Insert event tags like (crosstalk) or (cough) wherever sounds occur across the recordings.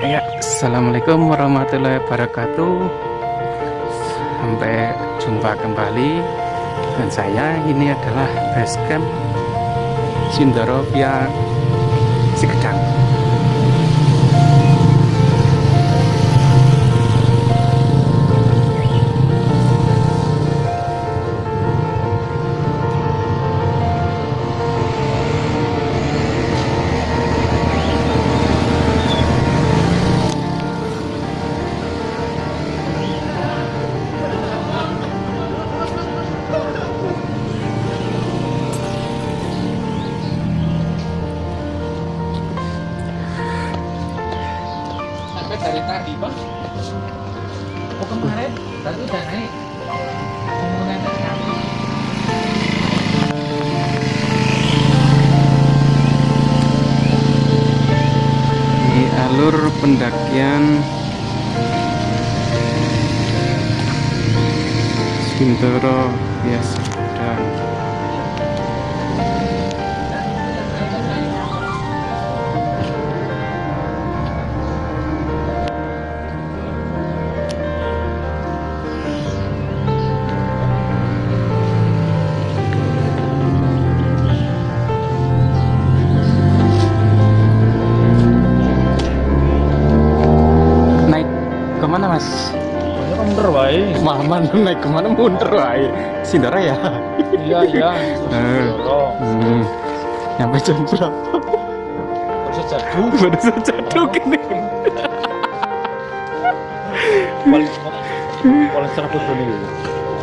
Assalamualaikum warahmatullahi wabarakatuh. Sampai jumpa kembali. Dan saya ini adalah basecamp Sindoro via Sikedang oh kemarin tadi udah naik. Ini alur pendakian Sindoro via Bener wae. Maman naik ke mana? Mundur wae. Sindoro ya? iya iya. (laughs) Eh. dorong Hmm. Nyampe jam berapa? Baru saja duduk ini. Paling paling serabut nih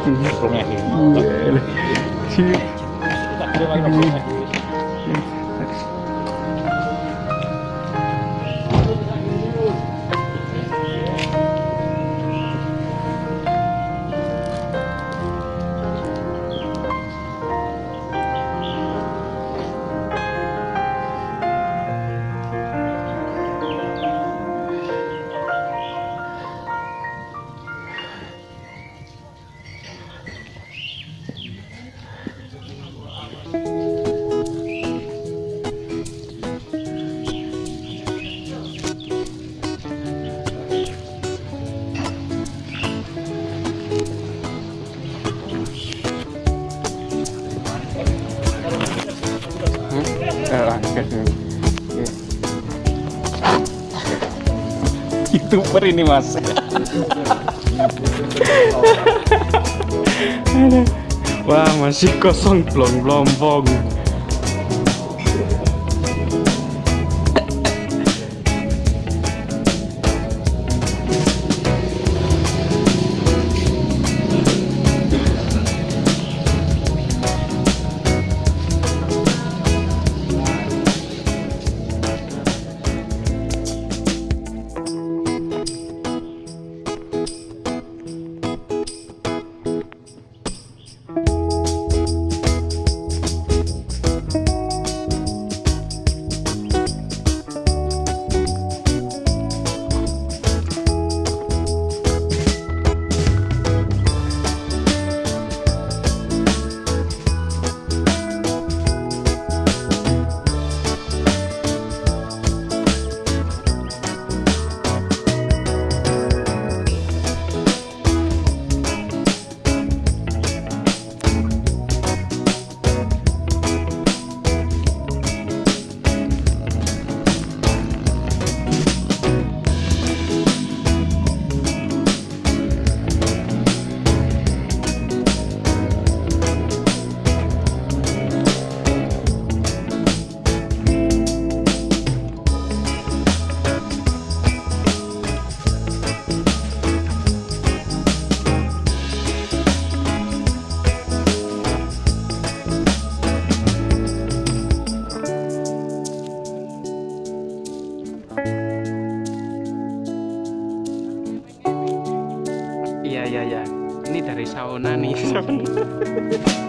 Belumnya ini. Tak kira lagi Youtuber ini mas. Wah masih kosong belum lompong Iya. Ini dari sauna nih. (laughs) (laughs)